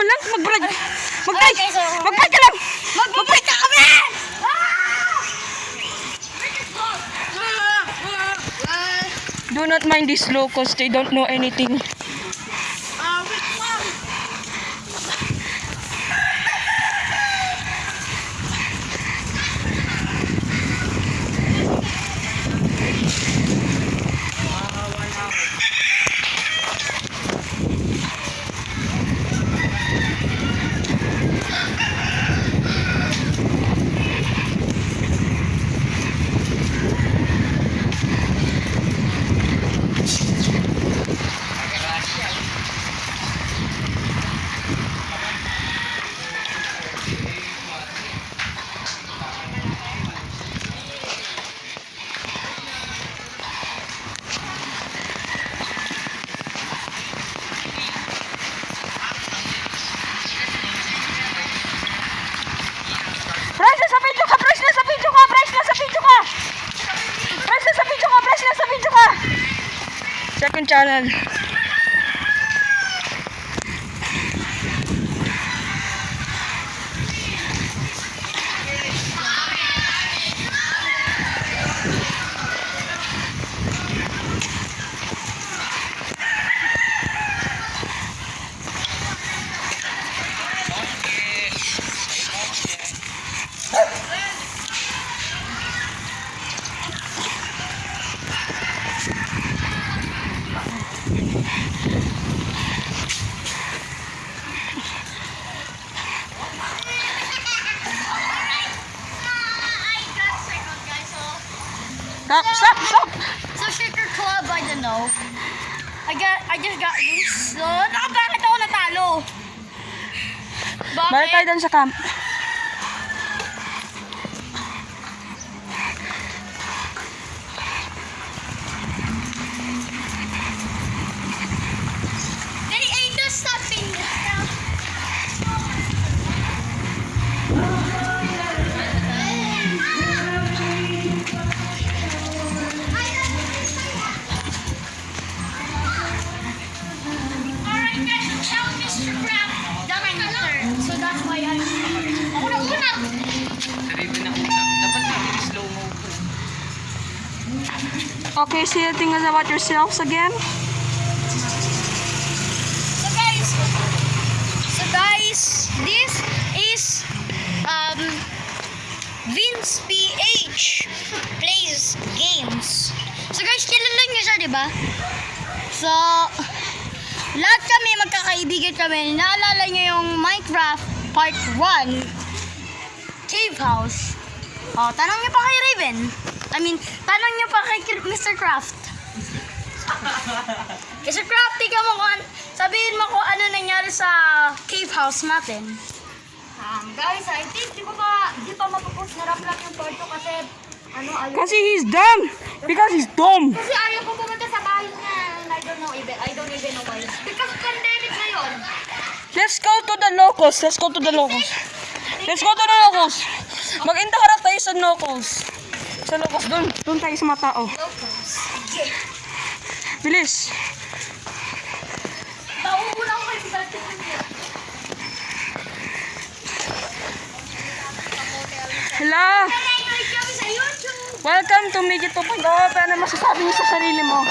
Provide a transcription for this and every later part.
Mo lang. Mag-break. Okay, so, Mag-break ka lang. Mag-break ka kami! Do not mind these locals. They don't know anything. Press na sa video ka! Press na sa video ka! Press na sa video ka! Press na sa video ka! Press na sa video ka! Second channel. Stop! Stop! Stop! So, Shaker Club, I don't know. I got, I just got this. So, nakabakit ako natalo? Bakit? Balik tayo doon sa camp. So I'm Ako na una! Sarili na una. Dapat natin slow mo. Okay, say things about yourselves again. So guys, so guys, this is um Vince PH plays games. So guys, kilala niyo siya, di ba? So, lahat kami magkakaibigan kami. Naalala niyo yung Minecraft Part 1 Cave House. Oh, tanong niyo pa kay Raven. I mean, tanong niyo pa kay Mr. Craft. Kasi crafty ka mo kung an- sabihin mo kung ano nangyari sa cave house natin. Um, guys, I think di ko pa, di pa mapapost na rap lang yung part ko kasi ano, ayaw. Kasi he's dumb. Because he's dumb. Kasi ayaw ko pumunta sa bahay niya I don't know even, I don't even know why. Let's go to the locals. Let's go to the locals. Let's go to the locals. Mag-intaharap tayo sa locals. Sa locals. Doon. Doon tayo sa mga tao. Locals. Bilis. Nauuna ko Hello. Nag-like kami sa YouTube. Welcome to Midget 2.0. Ano masasabi niyo sa sarili mo?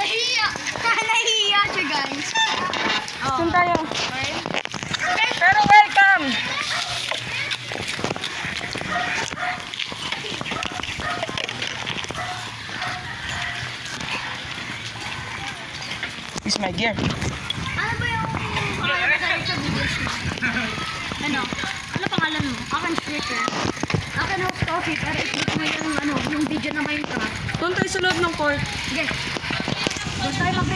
Nahiya. Nahiya siya, guys. Doon tayo. Pero welcome. Is my gear. Ano ba yung pangalan sa videos mo? Ano? Ano pangalan mo? Akin Twitter. Akin host coffee pero i-click mo yung ano, yung video na Minecraft. Doon tayo sa loob ng court. Sige. Doon tayo mag-face.